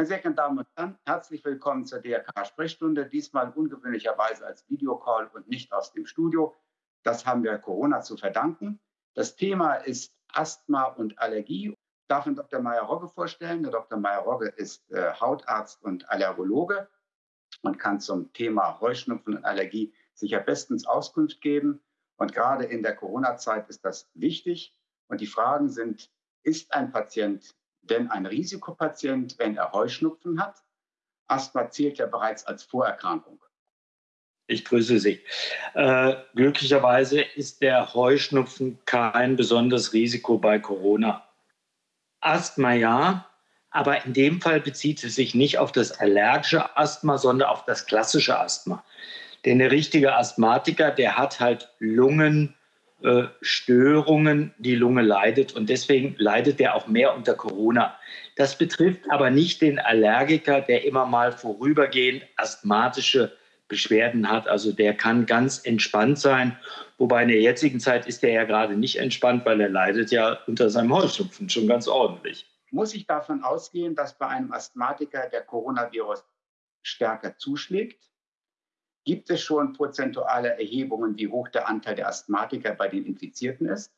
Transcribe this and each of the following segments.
Meine sehr geehrten Damen und Herren, herzlich willkommen zur DRK-Sprechstunde, diesmal ungewöhnlicherweise als Videocall und nicht aus dem Studio. Das haben wir Corona zu verdanken. Das Thema ist Asthma und Allergie. Ich darf Ihnen Dr. Meyer-Rogge vorstellen. Der Dr. Meyer-Rogge ist äh, Hautarzt und Allergologe und kann zum Thema Heuschnupfen und Allergie sicher bestens Auskunft geben. Und gerade in der Corona-Zeit ist das wichtig. Und die Fragen sind, ist ein Patient denn ein Risikopatient, wenn er Heuschnupfen hat? Asthma zählt ja bereits als Vorerkrankung. Ich grüße Sie. Äh, glücklicherweise ist der Heuschnupfen kein besonderes Risiko bei Corona. Asthma ja, aber in dem Fall bezieht es sich nicht auf das allergische Asthma, sondern auf das klassische Asthma. Denn der richtige Asthmatiker, der hat halt Lungenstörungen, äh, die Lunge leidet und deswegen leidet der auch mehr unter Corona. Das betrifft aber nicht den Allergiker, der immer mal vorübergehend asthmatische Beschwerden hat. Also der kann ganz entspannt sein. Wobei in der jetzigen Zeit ist er ja gerade nicht entspannt, weil er leidet ja unter seinem Heuschnupfen schon ganz ordentlich. Muss ich davon ausgehen, dass bei einem Asthmatiker der Coronavirus stärker zuschlägt? Gibt es schon prozentuale Erhebungen, wie hoch der Anteil der Asthmatiker bei den Infizierten ist?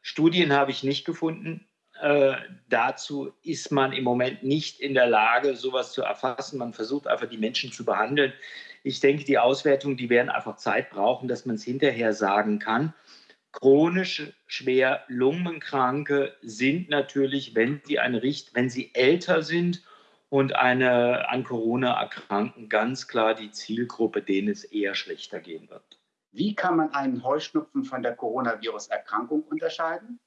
Studien habe ich nicht gefunden. Äh, dazu ist man im Moment nicht in der Lage, sowas zu erfassen. Man versucht einfach, die Menschen zu behandeln. Ich denke, die Auswertungen, die werden einfach Zeit brauchen, dass man es hinterher sagen kann. Chronisch schwer Lungenkranke sind natürlich, wenn sie, eine Richt wenn sie älter sind und eine an Corona erkranken, ganz klar die Zielgruppe, denen es eher schlechter gehen wird. Wie kann man einen Heuschnupfen von der Coronavirus-Erkrankung unterscheiden?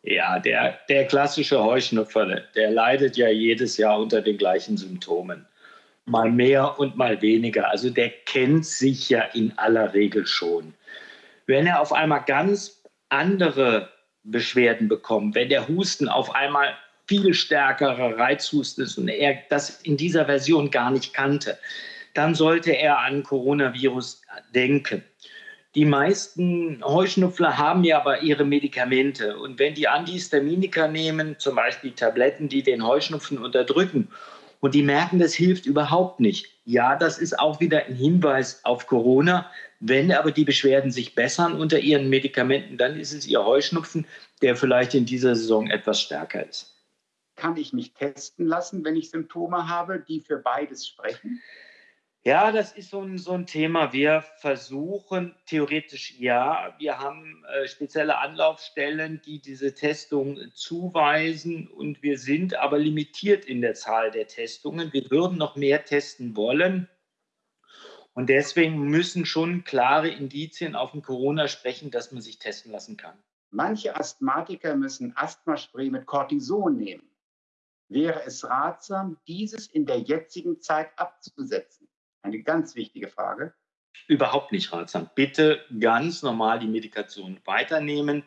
Ja, der, der klassische Heuschnupfer, der leidet ja jedes Jahr unter den gleichen Symptomen mal mehr und mal weniger. Also der kennt sich ja in aller Regel schon. Wenn er auf einmal ganz andere Beschwerden bekommt, wenn der Husten auf einmal viel stärkerer Reizhusten ist und er das in dieser Version gar nicht kannte, dann sollte er an Coronavirus denken. Die meisten Heuschnupfler haben ja aber ihre Medikamente. Und wenn die Antihistaminika nehmen, zum Beispiel Tabletten, die den Heuschnupfen unterdrücken, und die merken, das hilft überhaupt nicht. Ja, das ist auch wieder ein Hinweis auf Corona. Wenn aber die Beschwerden sich bessern unter ihren Medikamenten, dann ist es ihr Heuschnupfen, der vielleicht in dieser Saison etwas stärker ist. Kann ich mich testen lassen, wenn ich Symptome habe, die für beides sprechen? Ja, das ist so ein, so ein Thema. Wir versuchen theoretisch ja, wir haben äh, spezielle Anlaufstellen, die diese Testung zuweisen und wir sind aber limitiert in der Zahl der Testungen. Wir würden noch mehr testen wollen. Und deswegen müssen schon klare Indizien auf dem Corona sprechen, dass man sich testen lassen kann. Manche Asthmatiker müssen Asthmaspray mit Cortison nehmen. Wäre es ratsam, dieses in der jetzigen Zeit abzusetzen? Eine ganz wichtige Frage. Überhaupt nicht ratsam. Bitte ganz normal die Medikation weiternehmen.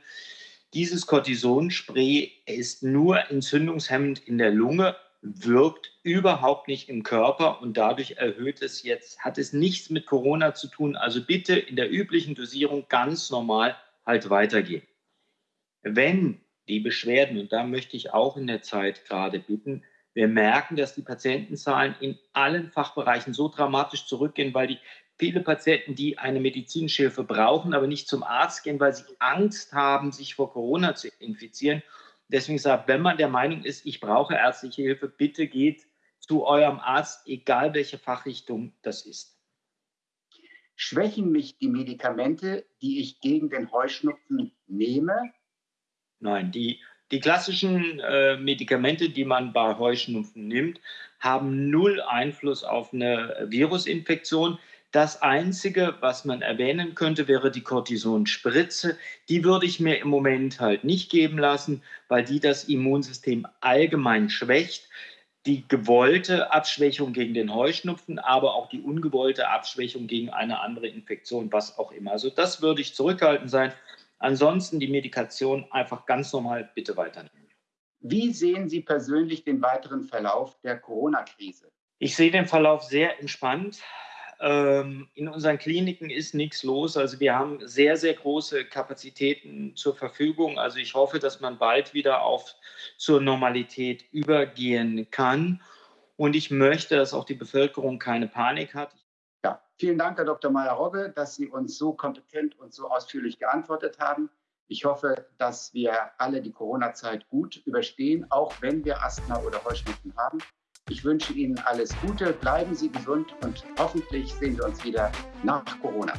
Dieses Cortisonspray ist nur entzündungshemmend in der Lunge, wirkt überhaupt nicht im Körper und dadurch erhöht es jetzt, hat es nichts mit Corona zu tun. Also bitte in der üblichen Dosierung ganz normal halt weitergehen. Wenn die Beschwerden, und da möchte ich auch in der Zeit gerade bitten, wir merken, dass die Patientenzahlen in allen Fachbereichen so dramatisch zurückgehen, weil die viele Patienten, die eine medizinische Hilfe brauchen, aber nicht zum Arzt gehen, weil sie Angst haben, sich vor Corona zu infizieren. Deswegen sagt, wenn man der Meinung ist, ich brauche ärztliche Hilfe, bitte geht zu eurem Arzt, egal welche Fachrichtung das ist. Schwächen mich die Medikamente, die ich gegen den Heuschnupfen nehme? Nein, die die klassischen äh, Medikamente, die man bei Heuschnupfen nimmt, haben null Einfluss auf eine Virusinfektion. Das Einzige, was man erwähnen könnte, wäre die Cortisonspritze. Die würde ich mir im Moment halt nicht geben lassen, weil die das Immunsystem allgemein schwächt. Die gewollte Abschwächung gegen den Heuschnupfen, aber auch die ungewollte Abschwächung gegen eine andere Infektion, was auch immer. Also das würde ich zurückhaltend sein. Ansonsten die Medikation einfach ganz normal bitte weiternehmen. Wie sehen Sie persönlich den weiteren Verlauf der Corona-Krise? Ich sehe den Verlauf sehr entspannt. Ähm, in unseren Kliniken ist nichts los. Also wir haben sehr, sehr große Kapazitäten zur Verfügung. Also ich hoffe, dass man bald wieder auf zur Normalität übergehen kann. Und ich möchte, dass auch die Bevölkerung keine Panik hat. Ja, vielen Dank, Herr Dr. Meyer-Rogge, dass Sie uns so kompetent und so ausführlich geantwortet haben. Ich hoffe, dass wir alle die Corona-Zeit gut überstehen, auch wenn wir Asthma oder Heuschnupfen haben. Ich wünsche Ihnen alles Gute, bleiben Sie gesund und hoffentlich sehen wir uns wieder nach Corona.